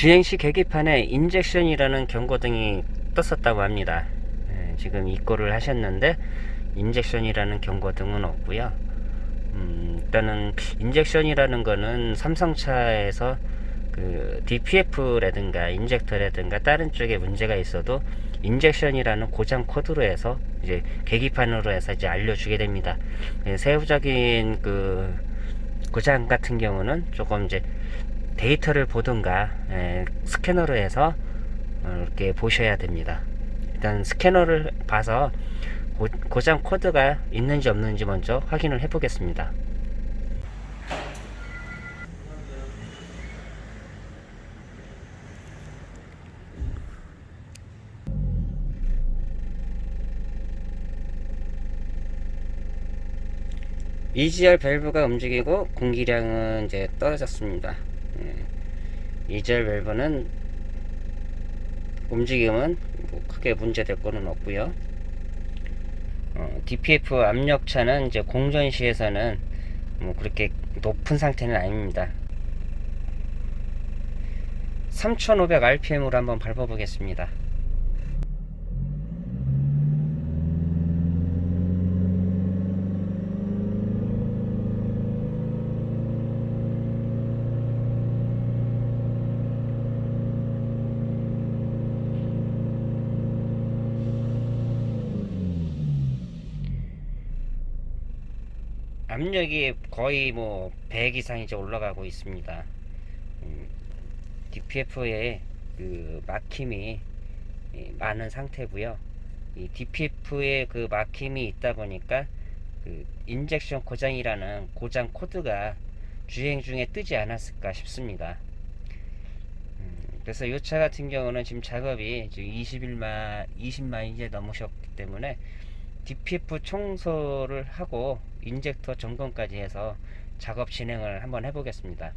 주행시 계기판에 injection이라는 경고등이 떴었다고 합니다. 예, 지금 입고를 하셨는데 injection이라는 경고등은 없고요. 음, 일단은 injection이라는 거는 삼성차에서 그 DPF라든가 injector라든가 다른 쪽에 문제가 있어도 injection이라는 고장 코드로 해서 이제 계기판으로 해서 이제 알려주게 됩니다. 예, 세부적인 그 고장 같은 경우는 조금 이제 데이터를 보든가 예, 스캐너로 해서 어, 이렇게 보셔야 됩니다. 일단 스캐너를 봐서 고, 고장 코드가 있는지 없는지 먼저 확인을 해 보겠습니다. EGR 밸브가 움직이고 공기량은 이제 떨어졌습니다. 예. EGR 밸브는 움직임은 뭐 크게 문제될 거는 없고요. 어, DPF 압력차는 이제 공전 시에서는 뭐 그렇게 높은 상태는 아닙니다. 3500 rpm으로 한번 밟아 보겠습니다. 압력이 거의 뭐 100 이상 이제 올라가고 있습니다. 음, DPF에 그 막힘이 예, 많은 상태고요. 이 DPF에 그 막힘이 있다 보니까 그 인젝션 고장이라는 고장 코드가 주행 중에 뜨지 않았을까 싶습니다. 음, 그래서 이 차 같은 경우는 지금 작업이 지금 20일만 20만 이제 넘으셨기 때문에 DPF 청소를 하고 인젝터 점검까지 해서 작업 진행을 한번 해보겠습니다.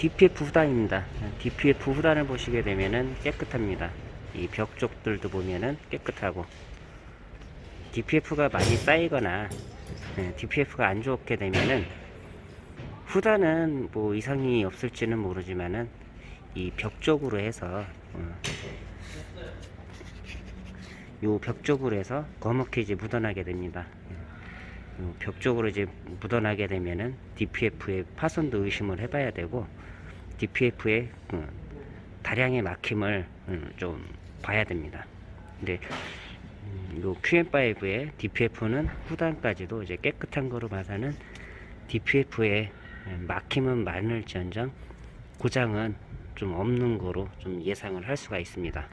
DPF 후단입니다. DPF 후단을 보시게 되면은 깨끗합니다. 이 벽 쪽들도 보면은 깨끗하고 DPF가 많이 쌓이거나 DPF가 안 좋게 되면은 후단은 뭐 이상이 없을지는 모르지만은 이 벽 쪽으로 해서 요벽 쪽으로 해서 검게 이제 묻어나게 됩니다. 벽 쪽으로 이제 묻어나게 되면은 DPF의 파손도 의심을 해봐야 되고 DPF의 어, 다량의 막힘을 음, 좀 봐야 됩니다. 근데 음, 요 QM5의 DPF는 후단까지도 이제 깨끗한 거로 봐서는 DPF의 예, 막힘은 많을지언정 고장은 좀 없는 거로 좀 예상을 할 수가 있습니다.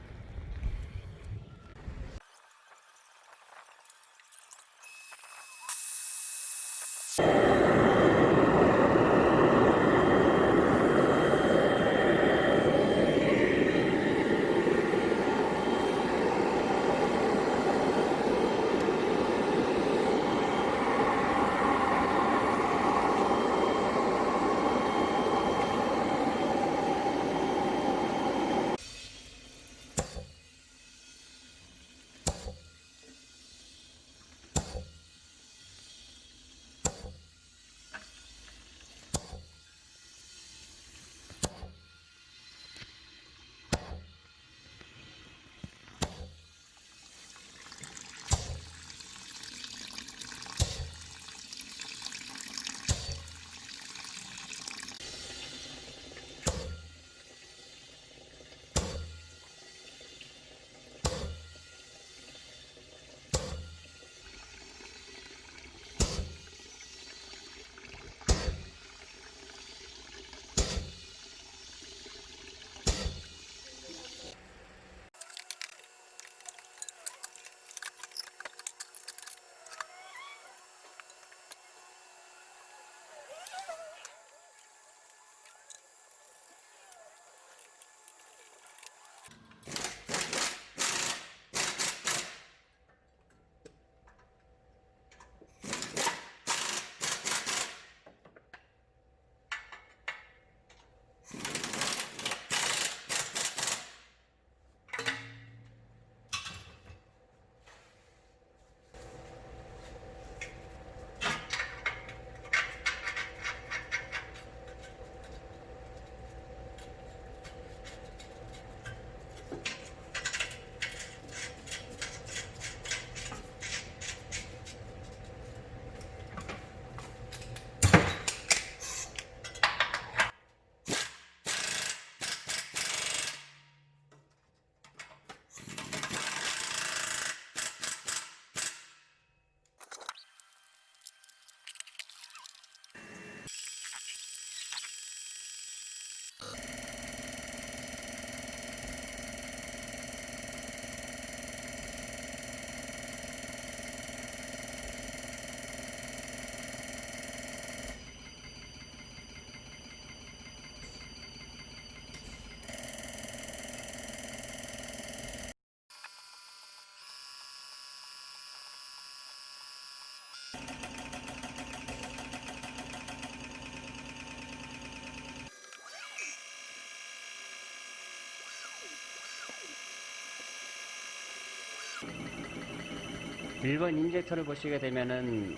일번 injector를 보시게 되면은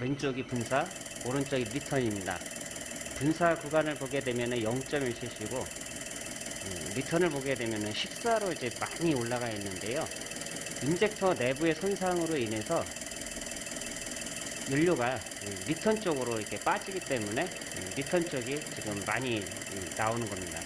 왼쪽이 분사, 오른쪽이 return입니다. 분사 구간을 보게 되면은 0.1cc고 음, return을 보게 되면은 14로 이제 많이 올라가 있는데요. injector 내부의 손상으로 인해서 연료가 음, return 쪽으로 이렇게 빠지기 때문에 음, return 쪽이 지금 많이 음, 나오는 겁니다.